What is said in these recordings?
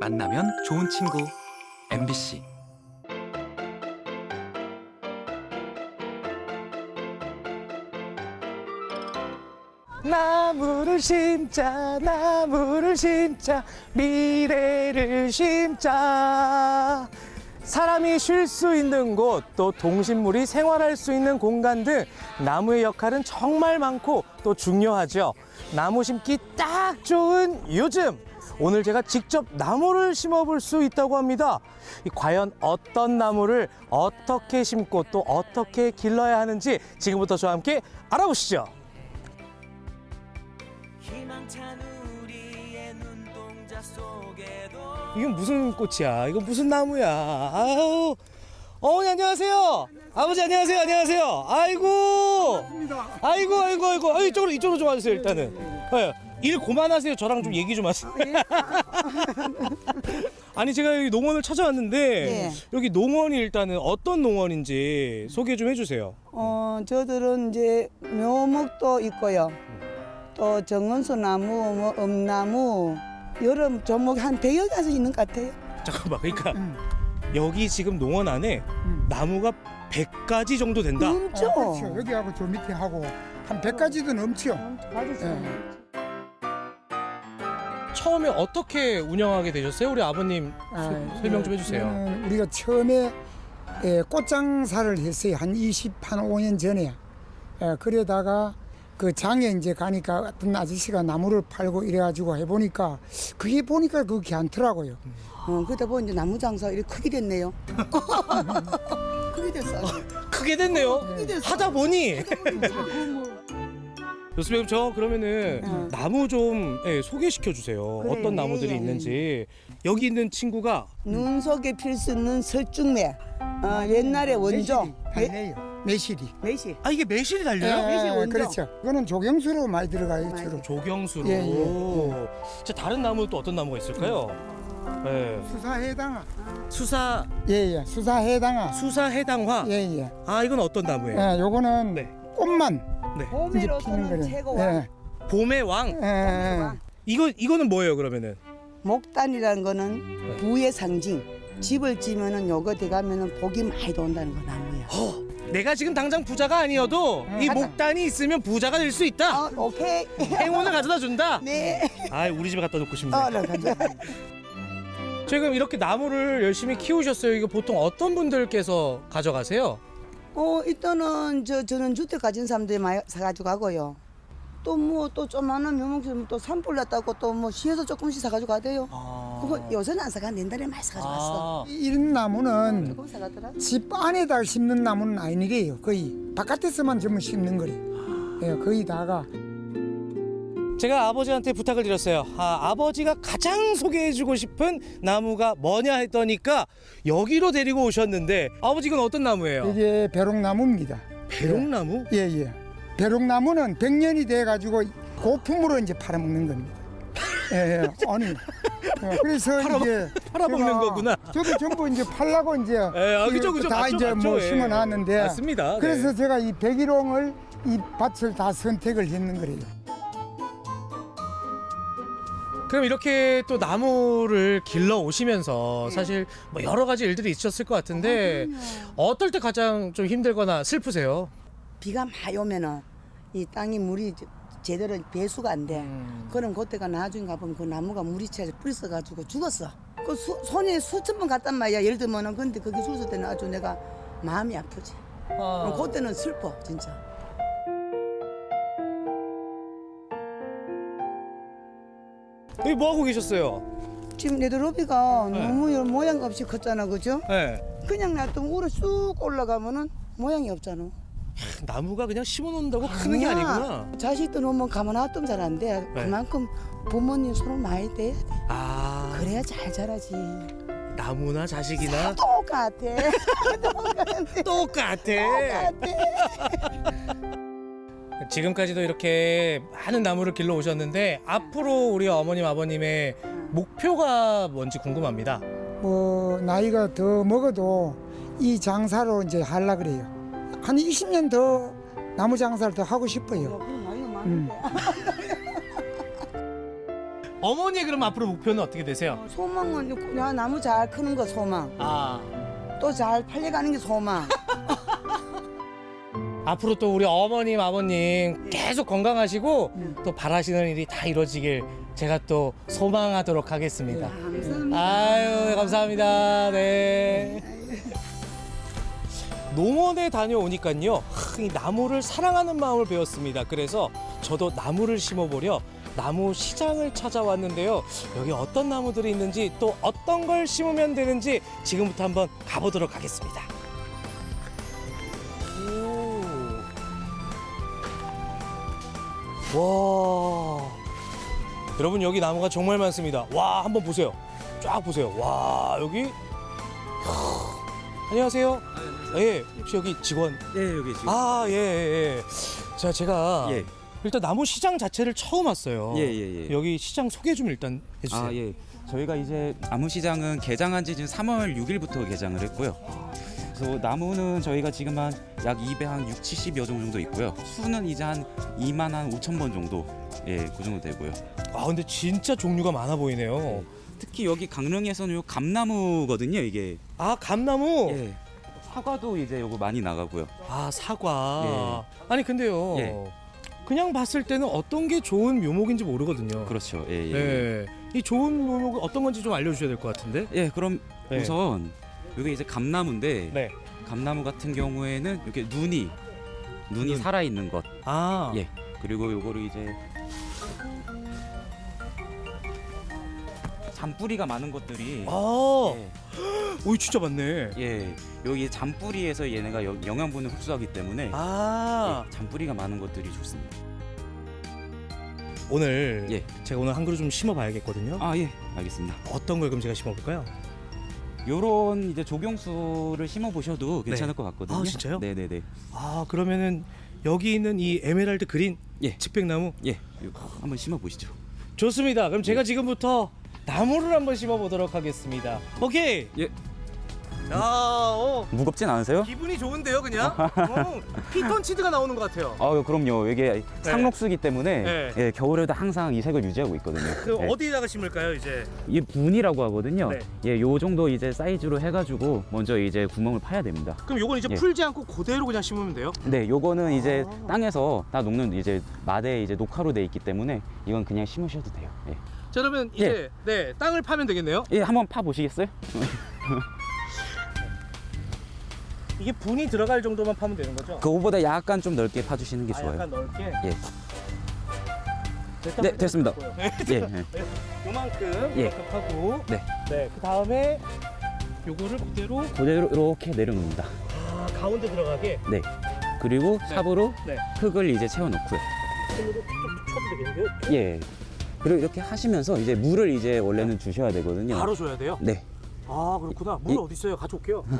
만나면 좋은 친구. MBC 나무를 심자 나무를 심자 미래를 심자. 사람이 쉴 수 있는 곳 또 동식물이 생활할 수 있는 공간 등 나무의 역할은 정말 많고 또 중요하죠. 나무 심기 딱 좋은 요즘 오늘 제가 직접 나무를 심어볼 수 있다고 합니다 이 과연 어떤 나무를 어떻게 심고 또 어떻게 길러야 하는지 지금부터 저와 함께 알아보시죠 이건 무슨 꽃이야? 이거 무슨 나무야? 아유, 어머니 안녕하세요. 아버지 안녕하세요. 안녕하세요. 아이고, 아이고, 아이고, 아이고, 아유, 이쪽으로 이쪽으로 좀 와주세요. 일단은. 네, 일 그만하세요. 저랑 좀 얘기 좀 하세요. 아니 제가 여기 농원을 찾아왔는데 예. 여기 농원이 일단은 어떤 농원인지 소개 좀 해주세요. 어, 저들은 이제 묘목도 있고요. 또 정은수 나무, 뭐 엄나무, 여러 종목 한 100여 가지 있는 것 같아요. 잠깐만, 그러니까 음. 여기 지금 농원 안에 나무가 100가지 정도 된다. 넘죠? 어, 그렇죠. 여기하고 저 밑에 하고 한 100가지도 넘죠. 가지죠. 처음에 어떻게 운영하게 되셨어요? 우리 아버님 소- 설명 좀 해주세요. 저는 우리가 처음에 예, 꽃장사를 했어요. 한 20, 한 5년 전에. 예, 그러다가 그 장에 이제 가니까 어떤 아저씨가 나무를 팔고 이래가지고 해보니까 그게 보니까 그게 않더라고요. 어, 그러다 보니 이제 나무 장사 이렇게 크게 됐네요. 크게 됐어. 크게 됐네요. 됐어. 하다 보니. 교수님 저 그러면은 응. 나무 좀 예, 소개시켜 주세요. 그래, 어떤 나무들이 예, 예. 있는지. 여기 있는 친구가 눈 속에 필 수 있는 설중매. 어, 옛날에 원조. 매실이. 매실이. 매실. 아 이게 매실이 예, 달려요? 매실 원조. 그렇죠. 이거는 조경수로 많이 들어가요. 주로. 조경수로. 예, 예, 자 다른 나무 또 어떤 나무가 있을까요? 예. 수사 해당화. 수사 예 예. 수사 해당화. 수사 해당화. 예 예. 아 이건 어떤 나무예요? 예, 요거는 네. 꽃만 네. 봄에로서는 피는 최고 거예요. 왕. 예. 봄의 왕. 예, 예. 이거 이거는 뭐예요 그러면은? 목단이라는 거는 네. 부의 상징. 집을 지면은 요거 돼가면은 복이 많이 돈다는 거 나무야. 내가 지금 당장 부자가 아니어도 이 하다. 목단이 있으면 부자가 될 수 있다. 어, 오케이. 행운을 가져다 준다. 네. 아, 우리 집에 갖다 놓고 싶네. 어, 나 가자. 지금 이렇게 나무를 열심히 키우셨어요. 이거 보통 어떤 분들께서 가져가세요? 어, 일단은 저 저는 주택 가진 사람들이 많이 사가지고 가고요. 또 뭐또 조만한 묘목좀 또 산불 났다고 또 뭐 시에서 조금씩 사가지고 가대요. 그거 요새는 안 사가 옛날에 많이 사가지고 갔어. 아, 이런 나무는 사가더라. 집 안에다 심는 나무는 아니래요. 거의 바깥에서만 좀 심는 거래. 예, 거의 다가 제가 아버지한테 부탁을 드렸어요. 아, 아버지가 가장 소개해주고 싶은 나무가 뭐냐 했더니까 여기로 데리고 오셨는데 아버지 이건 어떤 나무예요? 이게 벼룩나무입니다. 배롱나무? 예, 예. 벼룩나무는 100년이 돼 가지고 고품으로 이제 팔아먹는 겁니다. 예, 예. 아니. 예, 그래서 팔아먹- 이제 팔아먹는 거구나. 저도 전부 이제 팔라고 이제 예, 아, 그죠, 그죠. 다 맞죠, 이제 맞죠. 뭐 예. 심어놨는데 맞습니다. 네. 그래서 제가 이 백일홍을 이 밭을 다 선택을 했는 거래요. 그럼 이렇게 또 나무를 길러 오시면서 사실 뭐 여러 가지 일들이 있으셨을 것 같은데 어떨 때 가장 좀 힘들거나 슬프세요? 비가 많이 오면은 이 땅이 물이 제- 제대로 배수가 안 돼. 그럼 그때가 나중에 가보면 그 나무가 물이 차서 뿌리 써가지고 죽었어. 그 수, 손에 수천 번 갔단 말이야. 예를 들면은 근데 그게 죽었을 때는 아주 내가 마음이 아프지. 그럼 그때는 슬퍼 진짜. 여기 뭐 하고 계셨어요? 지금 네드로비가 네. 너무 요 모양 없이 컸잖아, 그죠? 네. 그냥 놔두면 우로 쑥 올라가면은 모양이 없잖아. 나무가 그냥 심어놓는다고 크는 게 아니구나. 자식들 오면 가만 놔두면 잘 안 돼. 네. 그만큼 부모님 손을 많이 대야 돼. 아, 그래야 잘 자라지. 나무나 자식이나 똑같아. 똑같아. 지금까지도 이렇게 많은 나무를 길러 오셨는데 앞으로 우리 어머님 아버님의 목표가 뭔지 궁금합니다. 뭐 나이가 더 먹어도 이 장사로 이제 하려 그래요. 한 20년 더 나무 장사를 더 하고 싶어요. 음. 어머니 그럼 앞으로 목표는 어떻게 되세요? 소망은 야 나무 잘 크는 거 소망. 아 또 잘 팔려가는 게 소망. 앞으로 또 우리 어머님 아버님 계속 건강하시고 음. 또 바라시는 일이 다 이루어지길 제가 또 소망하도록 하겠습니다. 감사합니다. 아유 감사합니다. 네. 농원에 다녀오니까요, 하, 이 나무를 사랑하는 마음을 배웠습니다. 그래서 저도 나무를 심어보려 나무 시장을 찾아왔는데요. 여기 어떤 나무들이 있는지 또 어떤 걸 심으면 되는지 지금부터 한번 가보도록 하겠습니다. 와. 여러분 여기 나무가 정말 많습니다. 와 한번 보세요. 쫙 보세요. 와 여기. 안녕하세요. 예, 혹시 여기 직원? 예, 여기 지금. 아, 예, 예, 예. 자, 제가 예. 일단 나무 시장 자체를 처음 왔어요. 예, 예, 예. 여기 시장 소개 좀 일단 해주세요. 아, 예. 저희가 이제 나무 시장은 개장한 지 지금 3월 6일부터 개장을 했고요. 그래서 나무는 저희가 지금 한 약 200, 6, 70여 종 정도 있고요. 수는 이제 한 2만 한 5천 번 정도, 예, 그 정도 되고요. 아, 근데 진짜 종류가 많아 보이네요. 특히 여기 강릉에서는 요 감나무거든요, 이게. 아, 감나무. 예. 사과도 이제 요거 많이 나가고요. 아, 사과. 아니 근데요. 예. 그냥 봤을 때는 어떤 게 좋은 묘목인지 모르거든요. 그렇죠. 예, 예. 예. 이 좋은 묘목은 어떤 건지 좀 알려주셔야 될 것 같은데. 예, 그럼 네. 우선 이게 이제 감나무인데 네. 감나무 같은 경우에는 이렇게 눈이 눈이 눈. 살아 있는 것. 아. 예. 그리고 요거를 이제 잔뿌리가 많은 것들이 아. 예, 오이 진짜 많네. 예, 여기 잔뿌리에서 얘네가 여- 영양분을 흡수하기 때문에 아. 예, 잔뿌리가 많은 것들이 좋습니다. 오늘 예. 제가 오늘 한 그루 좀 심어 봐야겠거든요. 아 예, 알겠습니다. 어떤 걸 그럼 제가 심어 볼까요? 요런 이제 조경수를 심어 보셔도 괜찮을 것 같거든요. 아, 진짜요? 네, 네, 네. 아 그러면은 여기 있는 이 에메랄드 그린 예. 측백나무 예, 요, 한번 심어 보시죠. 좋습니다. 그럼 예. 제가 지금부터 나무를 한번 심어 보도록 하겠습니다. 오케이. 예. 야, 어, 무겁진 않으세요? 기분이 좋은데요, 그냥? 어, 피톤치드가 나오는 것 같아요. 아, 그럼요. 이게 상록수기 때문에 네. 예, 겨울에도 항상 이 색을 유지하고 있거든요. 그 예. 어디에다가 심을까요, 이제? 이게 분이라고 하거든요. 네. 예, 요 정도 이제 사이즈로 해가지고 먼저 이제 구멍을 파야 됩니다. 그럼 요건 이제 예. 풀지 않고 그대로 그냥 심으면 돼요? 네, 요거는 이제 아. 땅에서 다 녹는 이제 마대 이제 녹화로 돼 있기 때문에 이건 그냥 심으셔도 돼요. 예, 자, 그러면 이제 네 땅을 파면 되겠네요. 예 한번 파 보시겠어요? 이게 분이 들어갈 정도만 파면 되는 거죠? 그거보다 약간 좀 넓게 파주시는 게 아, 좋아요. 약간 넓게. 예. 네, 됐다, 됐습니다. 네, 예, 예. 요만큼 예. 하고 네. 네, 그 다음에 요거를 그대로 그대로 이렇게 내려놓습니다. 아, 가운데 들어가게 네. 그리고 네. 삽으로 네. 흙을 이제 채워놓고요. 예. 그리고 이렇게 하시면서 이제 물을 이제 원래는 주셔야 되거든요. 바로 줘야 돼요? 네. 아 그렇구나. 물 이- 어디 있어요? 가져올게요.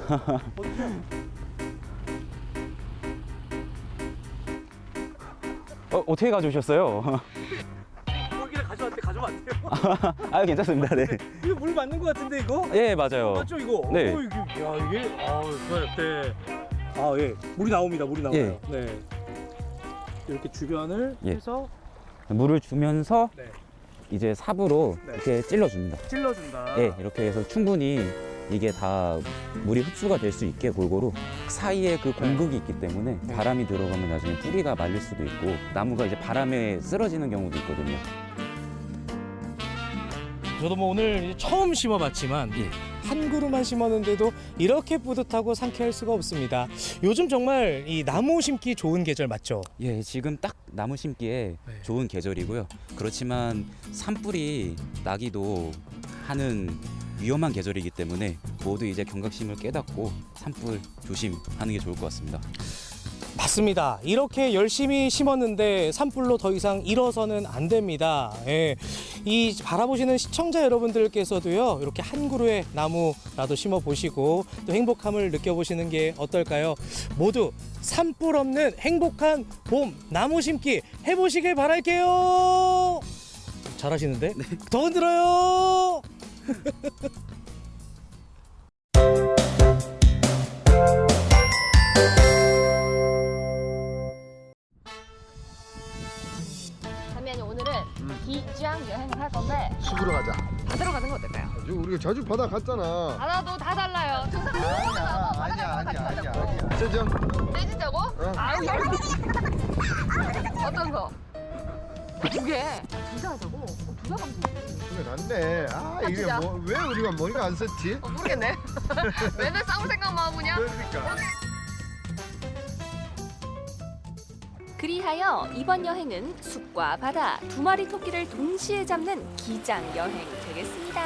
어, 어떻게 가져오셨어요? 물기를 가져왔대 가져면 안 돼요. 아, 괜찮습니다. 네. 이거 물 맞는 것 같은데 이거? 예, 맞아요. 맞죠 이거? 네. 어, 이게, 야 이게 아 좋아요. 네. 아 예. 물이 나옵니다. 물이 나와요. 예. 네. 이렇게 주변을 예. 해서 물을 주면서 네. 이제 삽으로 네. 이렇게 찔러줍니다. 찔러준다. 예, 이렇게 해서 충분히 이게 다 물이 흡수가 될 수 있게 골고루 사이에 그 공극이 있기 때문에 네. 바람이 들어가면 나중에 뿌리가 말릴 수도 있고 나무가 이제 바람에 쓰러지는 경우도 있거든요. 저도 뭐 오늘 처음 심어봤지만 예. 한 그루만 심었는데도 이렇게 뿌듯하고 상쾌할 수가 없습니다. 요즘 정말 이 나무 심기 좋은 계절 맞죠? 예, 지금 딱 나무 심기에 네. 좋은 계절이고요. 그렇지만 산불이 나기도 하는 위험한 계절이기 때문에 모두 이제 경각심을 깨닫고 산불 조심하는 게 좋을 것 같습니다. 맞습니다. 이렇게 열심히 심었는데 산불로 더 이상 일어서는 안 됩니다. 예. 이 바라보시는 시청자 여러분들께서도요, 이렇게 한 그루의 나무라도 심어 보시고 또 행복함을 느껴보시는 게 어떨까요? 모두 산불 없는 행복한 봄 나무 심기 해보시길 바랄게요. 잘하시는데? 더 흔들어요. 기장 여행을 할 건데 숲으로 가자. 바다로 가는 거 어떨까요? 우리가 자주 바다 갔잖아. 바다도 다 달라요. 아니야, 아니야, 아니야, 아니야, 아니야. 떼진다고? 아우 열 어떤 거? 두 개. 둘다 하자고? 어, 둘다 가면. 그래 낫네. 아, 이게? 뭐, 왜 우리가 머리가 안 썼지? 어, 모르겠네. 맨날 싸울 생각만 하고 그냥. 그러니까. 그리하여 이번 여행은 숲과 바다 두 마리 토끼를 동시에 잡는 기장 여행 되겠습니다.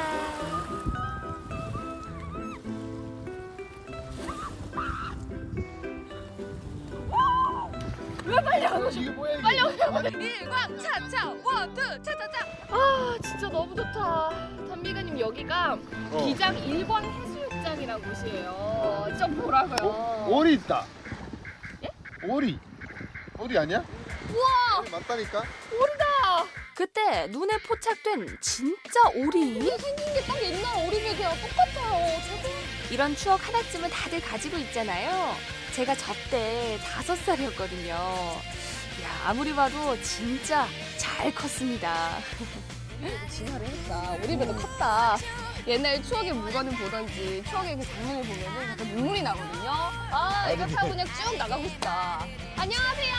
왜 빨리 안 오셔? 이게 뭐야, 이게? 빨리 오세요. 일광 차차 원투 차차차. 아 진짜 너무 좋다. 단비가님 여기가 어. 기장 일광 해수욕장이라는 곳이에요. 좀 보라고요. 오리 있다. 오리. 오리 아니야? 우와 오리 맞다니까? 오리다. 그때 눈에 포착된 진짜 오리? 이게 생긴 게 딱 옛날 오리배 그냥 똑같아요. 저도. 이런 추억 하나쯤은 다들 가지고 있잖아요. 제가 저때 다섯 살이었거든요. 야, 아무리 봐도 진짜 잘 컸습니다. 진화를 했다. 오리배도 컸다. 옛날 추억의 물건을 보던지 추억의 그 장면을 보면은 약간 눈물이 나거든요. 아 이거 타고 그냥 쭉 나가고 싶다. 안녕하세요.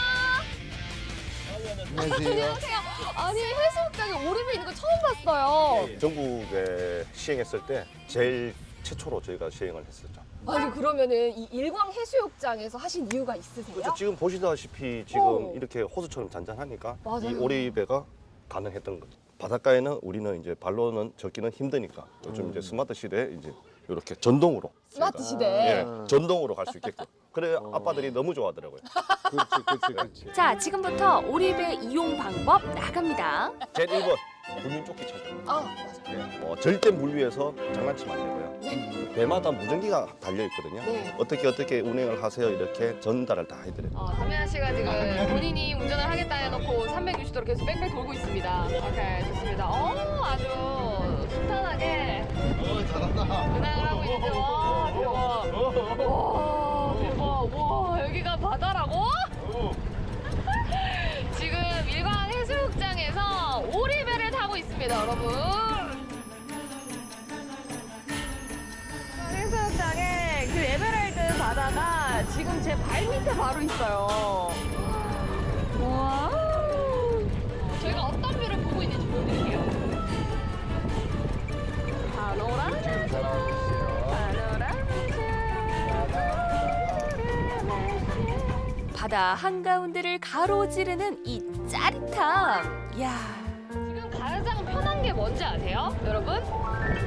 안녕하세요. 안녕하세요. 아니 해수욕장에 오리배 있는 거 처음 봤어요. 전국에 시행했을 때 제일 최초로 저희가 시행을 했었죠. 아니 그러면은 이 일광 해수욕장에서 하신 이유가 있으세요? 그렇죠. 지금 보시다시피 지금 오. 이렇게 호수처럼 잔잔하니까 맞아요. 이 오리배가 가능했던 거죠. 바닷가에는 우리는 이제 발로는 젓기는 힘드니까 요즘 이제 스마트 시대에 이제 이렇게 전동으로 스마트 시대. 예, 전동으로 갈 수 있게끔. 그래 아빠들이 너무 좋아하더라고요. 그렇지, 그렇지, 그렇지. 자, 지금부터 오리배 이용 방법 나갑니다. 제 1번 구민조끼 착용. 아 맞아. 예, 어, 절대 물 위에서 장난치면 안 되고요. 배마다 무전기가 달려 있거든요. 네. 어떻게 어떻게 운행을 하세요 이렇게 전달을 다 해드려요. 어, 담양 씨가 지금 본인이 운전을 하겠다 해놓고 360도로 계속 뺑뺑 돌고 있습니다. 오케이 좋습니다. 어 아주 순탄하게 어, 잘한다. 운행을 하고 있죠. 와 대박. 와 대박. 와 여기가 바다라고? 지금 일광 해수욕장에서 오리배를 타고 있습니다, 여러분. 해수욕장에 그 에메랄드 바다가 지금 제 발 밑에 바로 있어요. 와. 저희가 어떤 view를 보고 있는지 보여드릴게요. 파노라마. 바다 한가운데를 가로지르는 이 짜릿함. 이야, 지금 가장 편한 게 뭔지 아세요? 여러분?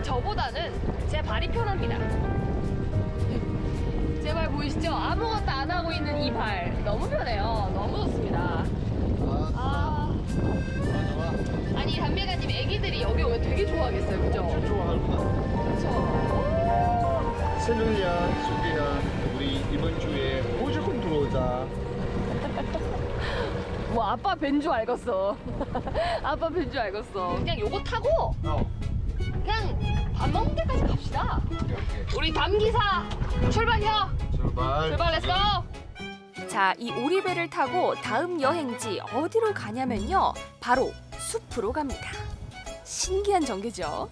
저보다는 제 발이 편합니다. 제 발 보이시죠? 아무것도 안 하고 있는 이 발. 너무 편해요. 너무 좋습니다. 아. 아 니, 담배가님 애기들이 여기 오면 되게 좋아하겠어요. 그죠? 그렇죠. 세누야, 수비야, 우리 이번 주에 무조건 들어오자. 뭐 아빠 뵌줄 알겠어. 아빠 뵌줄 알겠어. 그냥 요거 타고 그냥 밥 먹는 데까지 갑시다. 우리 담기사 출발이요. 출발. 출발 let's go. 자, 이 오리배를 타고 다음 여행지 어디로 가냐면요. 바로 숲으로 갑니다. 신기한 전개죠.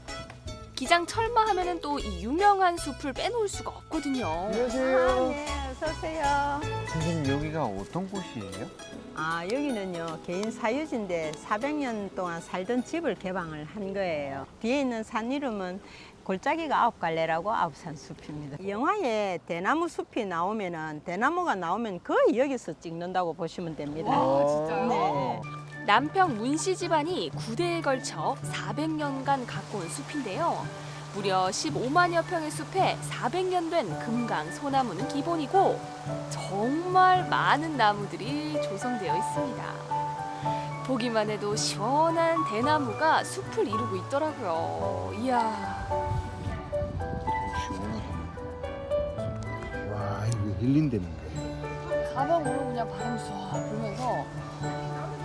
기장 철마 하면 은 또 이 유명한 숲을 빼놓을 수가 없거든요. 안녕하세요. 어서 오세요. 선생님 여기가 어떤 곳이에요? 아, 여기는요, 개인 사유지인데 400년 동안 살던 집을 개방을 한 거예요. 뒤에 있는 산 이름은 골짜기가 아홉 갈래라고 아홉산 숲입니다. 영화에 대나무 숲이 나오면은 대나무가 나오면 거의 여기서 찍는다고 보시면 됩니다. 와, 진짜요? 네. 남평 문씨 집안이 9대에 걸쳐 400년간 가꿔온 숲인데요. 무려 15만여 평의 숲에 400년 된 금강 소나무는 기본이고 정말 많은 나무들이 조성되어 있습니다. 보기만 해도 시원한 대나무가 숲을 이루고 있더라고요. 이야. 와, 이거 힐링되는 거야. 가방으로 그냥 바람 쏴 불면서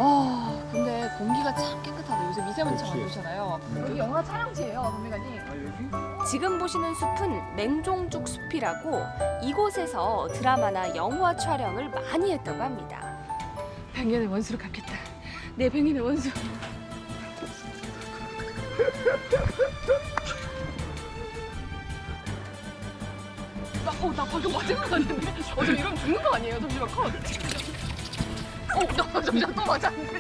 아 근데 공기가 참 깨끗하다. 요새 미세먼지가 많이 오잖아요. 여기 영화 촬영지예요, 담배가님. 지금 보시는 숲은 맹종죽 숲이라고 이곳에서 드라마나 영화 촬영을 많이 했다고 합니다. 백년의 원수로 갚겠다. 내 백년의 원수. 나, 어, 나 방금 맞은 거 같은데? 어, 저 이러면 죽는 거 아니에요? 잠시만, 컷. 어, 나 잠시만 또 맞았는데.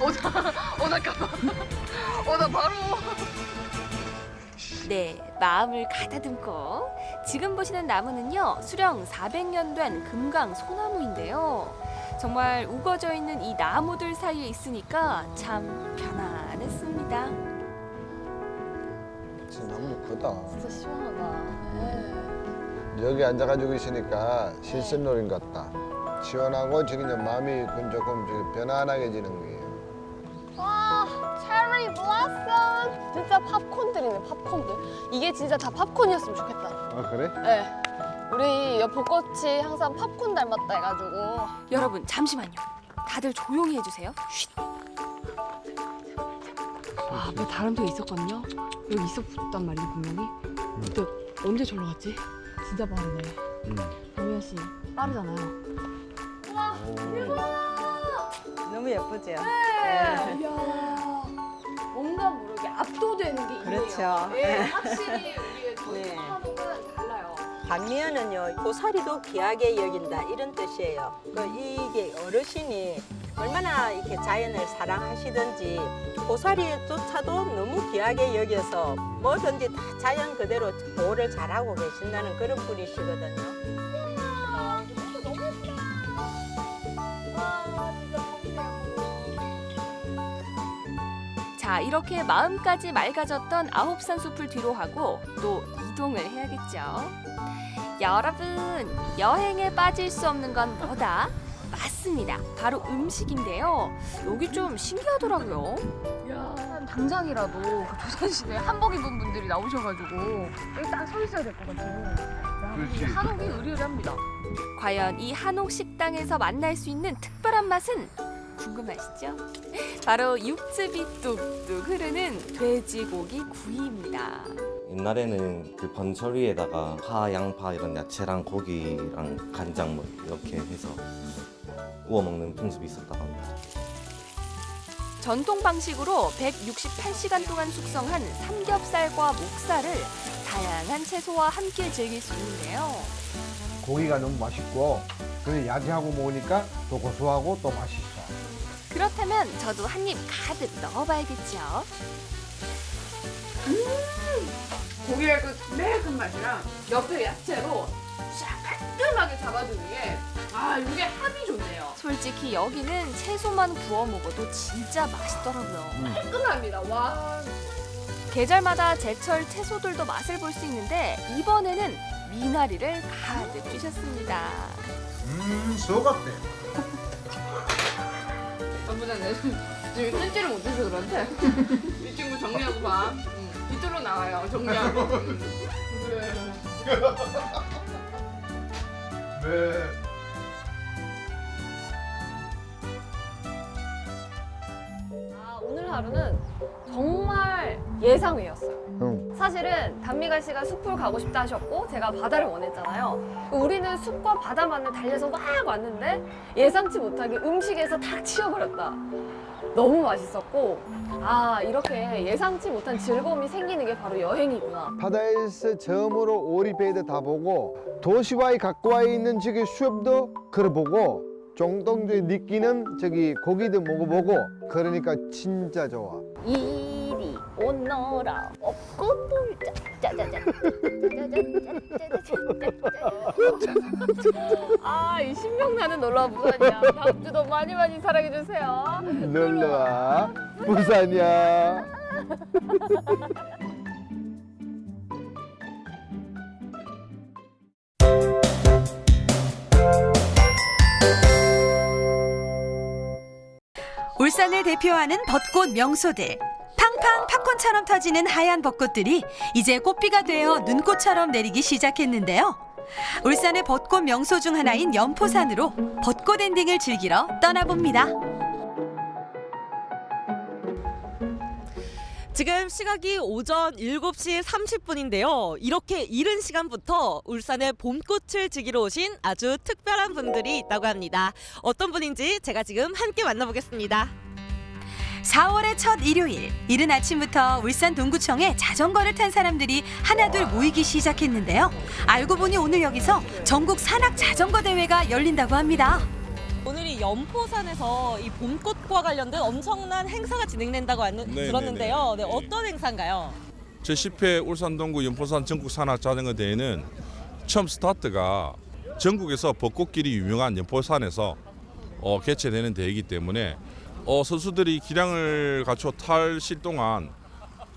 어, 나, 어, 잠깐만. 어, 나 바로. 네, 마음을 가다듬고 지금 보시는 나무는요 수령 400년 된 금강 소나무인데요. 정말 우거져 있는 이 나무들 사이에 있으니까 참 편안했습니다. 진짜 너무 크다. 진짜 시원하다. 네. 여기 앉아가지고 있으니까 실선놀인 같다. 시원하고 지금 이제 마음이 그 조금 저기 편안하게 지는 거예요. 와, 체리 블라썸. 진짜 팝콘들이네, 팝콘들. 이게 진짜 다 팝콘이었으면 좋겠다. 아 그래? 네. 우리 옆 벚꽃이 항상 팝콘 닮았다 해가지고. 여러분 잠시만요. 다들 조용히 해주세요. 쉿. 아, 앞에 다른 데 있었거든요. 여기 있었단 말이지 분명히. 그때 언제 절로 갔지? 진짜 빠르네. 노현 씨 빠르잖아요. 와, 너무 예쁘죠? 네. 이야, 뭔가 모르게 압도되는 게 있네요. 그렇죠. 예, 확실히 우리의 저 네. 한옥은 달라요. 반면은요 고사리도 귀하게 여긴다 이런 뜻이에요. 그 이게 어르신이 얼마나 이렇게 자연을 사랑하시든지 고사리조차도 너무 귀하게 여겨서 뭐든지 다 자연 그대로 보호를 잘하고 계신다는 그런 분이시거든요. 자 이렇게 마음까지 맑아졌던 아홉산 숲을 뒤로 하고 또 이동을 해야겠죠. 여러분 여행에 빠질 수 없는 건 뭐다? 맞습니다. 바로 음식인데요. 여기 좀 신기하더라고요. 야, 당장이라도 그 조선시대 한복 입은 분들이 나오셔가지고 여기 딱서 있어야 될 것 같아요. 한옥이 의리의리합니다. 과연 이 한옥 식당에서 만날 수 있는 특별한 맛은 궁금하시죠? 바로 육즙이 뚝뚝 흐르는 돼지고기 구이입니다. 옛날에는 그 번철 위에다가 파, 양파 이런 야채랑 고기랑 간장 뭐 이렇게 해서 구워 먹는 풍습이 있었다고 합니다. 전통 방식으로 168시간 동안 숙성한 삼겹살과 목살을 다양한 채소와 함께 즐길 수 있는데요. 고기가 너무 맛있고 그래 야채하고 먹으니까 또 고소하고 또 맛있어. 그렇다면 저도 한 입 가득 넣어봐야겠죠. 고기의 그 매콤 맛이랑 옆에 야채로 싹 깔끔하게 잡아주는 게, 아, 이게 합이 좋네요. 솔직히 여기는 채소만 구워 먹어도 진짜 맛있더라고요. 깔끔합니다, 와. 계절마다 제철 채소들도 맛을 볼 수 있는데 이번에는 미나리를 가득 주셨습니다. 음, 속았대. 내 지금 손질을 못해서 그런데 이 친구 정리하고 봐. 응. 뒤로 나와요, 정리하고. 그래. 네. 아, 오늘 하루는 정말 예상외였어요. 응. 사실은 단미갈 씨가 숲을 가고 싶다 하셨고 제가 바다를 원했잖아요. 우리는 숲과 바다만을 달려서 막 왔는데 예상치 못하게 음식에서 탁 치워버렸다. 너무 맛있었고 아 이렇게 예상치 못한 즐거움이 생기는 게 바로 여행이구나. 바다에서 처음으로 오리배도 다 보고 도시와의 가까이 있는 저기 수협도 걸어보고 정동주의 느끼는 저기 고기도 먹어보고 그러니까 진짜 좋아. 이리 오너라 없고 불자. 짜자잔 아이 신명나는 놀라운 부산이야. 다음 주도 많이 많이 사랑해주세요. 놀러와. 부산이야. 울산을 대표하는 벚꽃 명소들. 팡팡 팝콘처럼 터지는 하얀 벚꽃들이 이제 꽃비가 되어 눈꽃처럼 내리기 시작했는데요. 울산의 벚꽃 명소 중 하나인 연포산으로 벚꽃 엔딩을 즐기러 떠나봅니다. 지금 시각이 오전 7시 30분인데요. 이렇게 이른 시간부터 울산의 봄꽃을 즐기러 오신 아주 특별한 분들이 있다고 합니다. 어떤 분인지 제가 지금 함께 만나보겠습니다. 4월의 첫 일요일 이른 아침부터 울산 동구청에 자전거를 탄 사람들이 하나둘 모이기 시작했는데요. 알고 보니 오늘 여기서 전국 산악 자전거 대회가 열린다고 합니다. 오늘이 연포산에서 이 봄꽃과 관련된 엄청난 행사가 진행된다고 안- 네, 들었는데요. 네, 네, 어떤 행사인가요? 제10회 울산동구 연포산 전국 산악 자전거 대회는 처음 스타트가 전국에서 벚꽃길이 유명한 연포산에서 어, 개최되는 대회이기 때문에 어, 선수들이 기량을 갖춰 탈실 동안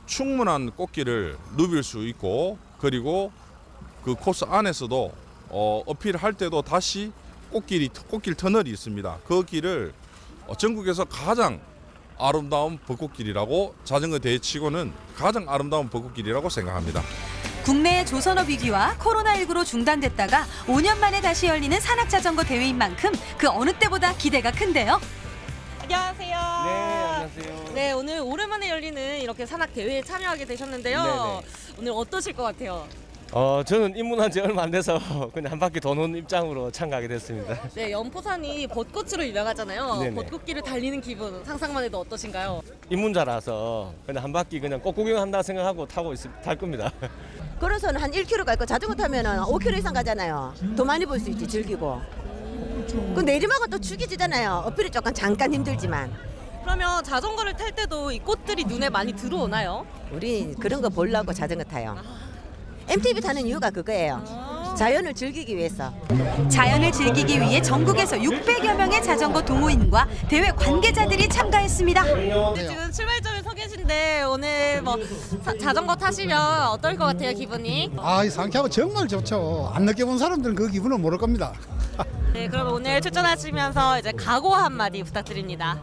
충분한 꽃길을 누빌 수 있고 그리고 그 코스 안에서도 어, 어필할 때도 다시 꽃길이 꽃길 터널이 있습니다. 그 길을 어, 전국에서 가장 아름다운 벚꽃길이라고 자전거 대회 치고는 가장 아름다운 벚꽃길이라고 생각합니다. 국내 조선업 위기와 코로나19로 중단됐다가 5년 만에 다시 열리는 산악 자전거 대회인 만큼 그 어느 때보다 기대가 큰데요. 안녕하세요. 네, 안녕하세요. 네, 오늘 오랜만에 열리는 이렇게 산악 대회에 참여하게 되셨는데요. 네네. 오늘 어떠실 것 같아요? 어, 저는 입문한 지 얼마 안 돼서 그냥 한 바퀴 도는 입장으로 참가하게 됐습니다. 네, 연포산이 벚꽃으로 유명하잖아요. 네네. 벚꽃길을 달리는 기분 상상만 해도 어떠신가요? 입문자라서 그냥 한 바퀴 그냥 꽃 구경한다 생각하고 타고 있, 탈 겁니다. 걸어서는 한 1km 갈 거 자전거 타면 은 5km 이상 가잖아요. 더 많이 볼 수 있지 즐기고. 그 내리막은 또 죽이지잖아요. 어필이 조금 잠깐 힘들지만. 그러면 자전거를 탈 때도 이 꽃들이 눈에 많이 들어오나요? 우리 그런 거 보려고 자전거 타요. MTB 타는 이유가 그거예요. 자연을 즐기기 위해서. 자연을 즐기기 위해 전국에서 600여 명의 자전거 동호인과 대회 관계자들이 참가했습니다. 네, 지금 출발점에 서 계신데 오늘 뭐 사- 자전거 타시면 어떨 것 같아요, 기분이? 아, 이 상쾌하고 정말 좋죠. 안 느껴본 사람들은 그 기분을 모를 겁니다. 네, 그럼 오늘 출전하시면서 이제 각오 한마디 부탁드립니다.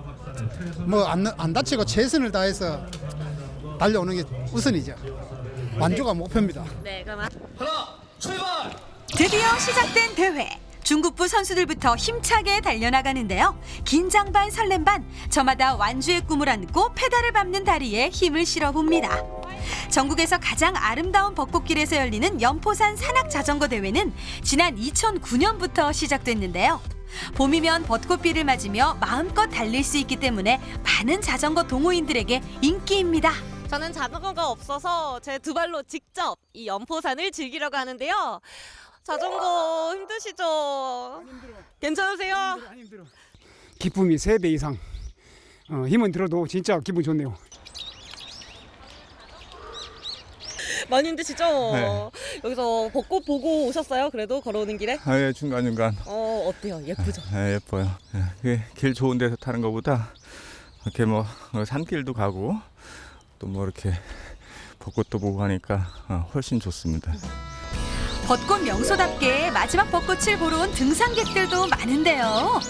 뭐안 안 다치고 최선을 다해서 달려오는 게 우선이죠. 만족가 목표입니다. 네, 그럼 드디어 시작된 대회. 중국부 선수들부터 힘차게 달려나가는데요. 긴장 반 설렘 반 저마다 완주의 꿈을 안고 페달을 밟는 다리에 힘을 실어봅니다. 전국에서 가장 아름다운 벚꽃길에서 열리는 연포산 산악 자전거 대회는 지난 2009년부터 시작됐는데요. 봄이면 벚꽃비를 맞으며 마음껏 달릴 수 있기 때문에 많은 자전거 동호인들에게 인기입니다. 저는 자전거가 없어서 제 두 발로 직접 이 연포산을 즐기려고 하는데요. 자전거 힘드시죠? 괜찮으세요? 기쁨이 세 배 이상 어, 힘은 들어도 진짜 기분 좋네요. 많이 힘드시죠? 네. 여기서 벚꽃 보고 오셨어요? 그래도 걸어오는 길에? 아, 예, 중간중간. 어, 어때요? 예쁘죠? 예, 예뻐요. 예, 길 좋은 데서 타는 것보다 이렇게 뭐 어, 산길도 가고 또 뭐 이렇게 벚꽃도 보고 하니까 어, 훨씬 좋습니다. 벚꽃 명소답게 마지막 벚꽃을 보러 온 등산객들도 많은데요.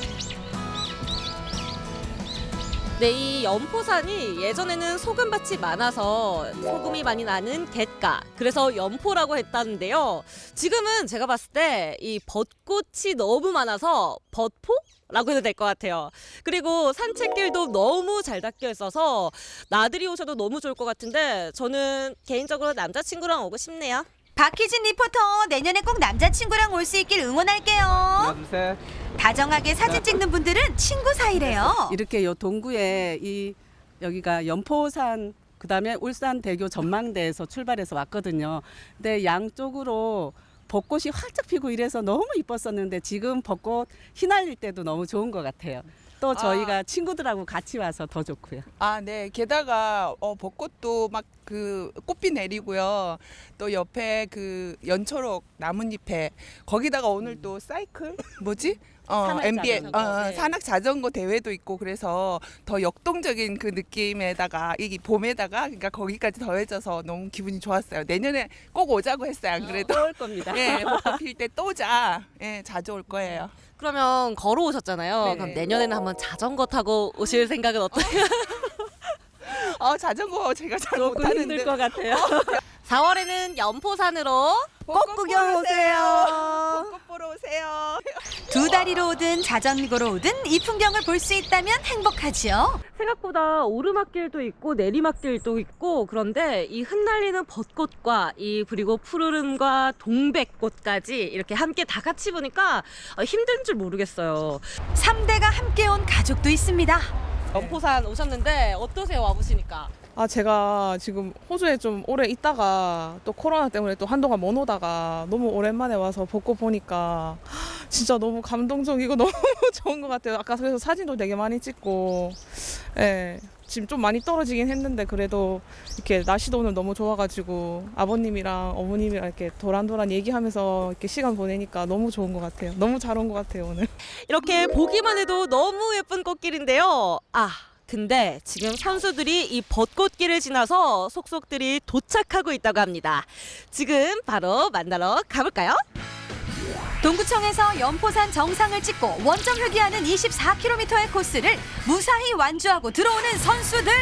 네, 이 연포산이 예전에는 소금밭이 많아서 소금이 많이 나는 갯가. 그래서 연포라고 했다는데요. 지금은 제가 봤을 때 이 벚꽃이 너무 많아서 벚포? 라고 해도 될 것 같아요. 그리고 산책길도 너무 잘 닦여 있어서 나들이 오셔도 너무 좋을 것 같은데 저는 개인적으로 남자친구랑 오고 싶네요. 박희진 리포터 내년에 꼭 남자친구랑 올 수 있길 응원할게요. 둘, 셋. 다정하게 사진 찍는 분들은 친구 사이래요. 이렇게 요 동구에 이 여기가 연포산 그다음에 울산 대교 전망대에서 출발해서 왔거든요. 근데 양쪽으로 벚꽃이 활짝 피고 이래서 너무 이뻤었는데 지금 벚꽃 휘날릴 때도 너무 좋은 것 같아요. 또 저희가 친구들하고 같이 와서 더 좋고요. 아, 네. 게다가 어, 벚꽃도 막 그 꽃비 내리고요. 또 옆에 그 연초록 나뭇잎에 거기다가 오늘 또 사이클 뭐지? 어, MBA 자전거, 어, 네. 산악 자전거 대회도 있고 그래서 더 역동적인 그 느낌에다가 이게 봄에다가 그러니까 거기까지 더해져서 너무 기분이 좋았어요. 내년에 꼭 오자고 했어요. 안 그래도 올 겁니다. 예, 벚꽃 필 때또 자. 예, 자주 올 거예요. 그러면 걸어오셨잖아요. 네네. 그럼 내년에는 한번 자전거 타고 오실 생각은 어떠세요? 어, 자전거 제가 잘 조금 못하는데 힘들 것 같아요. 4월에는 연포산으로 벚꽃 구경 오세요. 벚꽃 보러 오세요. 두 다리로 오든 자전거로 오든 이 풍경을 볼 수 있다면 행복하지요. 생각보다 오르막길도 있고 내리막길도 있고 그런데 이 흩날리는 벚꽃과 이 그리고 푸르름과 동백꽃까지 이렇게 함께 다 같이 보니까 어, 힘든 줄 모르겠어요. 3대가 함께 온 가족도 있습니다. 연포산 오셨는데 어떠세요 와보시니까? 아 제가 지금 호주에 좀 오래 있다가 또 코로나 때문에 또 한동안 못 오다가 너무 오랜만에 와서 벚꽃 보니까 진짜 너무 감동적이고 너무 좋은 것 같아요. 아까 그래서 사진도 되게 많이 찍고, 예 지금 좀 많이 떨어지긴 했는데 그래도 이렇게 날씨도 오늘 너무 좋아가지고 아버님이랑 어머님이랑 이렇게 도란도란 얘기하면서 이렇게 시간 보내니까 너무 좋은 것 같아요. 너무 잘 온 것 같아요 오늘. 이렇게 보기만 해도 너무 예쁜 꽃길인데요. 아, 근데 지금 선수들이 이 벚꽃길을 지나서 속속들이 도착하고 있다고 합니다. 지금 바로 만나러 가볼까요? 동구청에서 연포산 정상을 찍고 원점 회귀하는 24km의 코스를 무사히 완주하고 들어오는 선수들.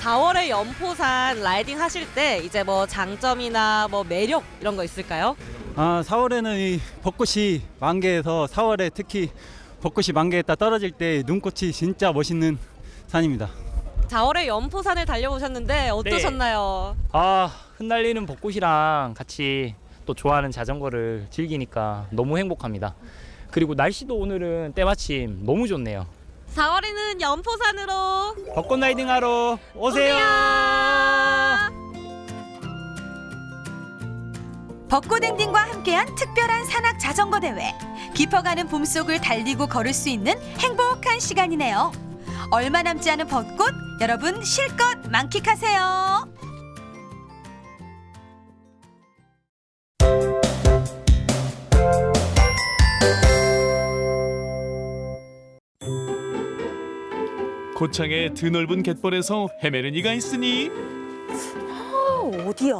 4월에 연포산 라이딩 하실 때 이제 뭐 장점이나 뭐 매력 이런 거 있을까요? 아, 4월에는 이 벚꽃이 만개해서 4월에 특히 벚꽃이 만개했다 떨어질 때 눈꽃이 진짜 멋있는 산입니다. 4월에 연포산을 달려오셨는데 어떠셨나요? 아 흩날리는 벚꽃이랑 같이 또 좋아하는 자전거를 즐기니까 너무 행복합니다. 그리고 날씨도 오늘은 때마침 너무 좋네요. 4월에는 연포산으로 벚꽃 라이딩 하러 오세요. 벚꽃 엔딩과 함께한 특별한 산악 자전거 대회. 깊어가는 봄속을 달리고 걸을 수 있는 행복한 시간이네요. 얼마 남지 않은 벚꽃, 여러분 실컷 만끽하세요. 고창의 드넓은 갯벌에서 헤매는 이가 있으니 아, 어디야?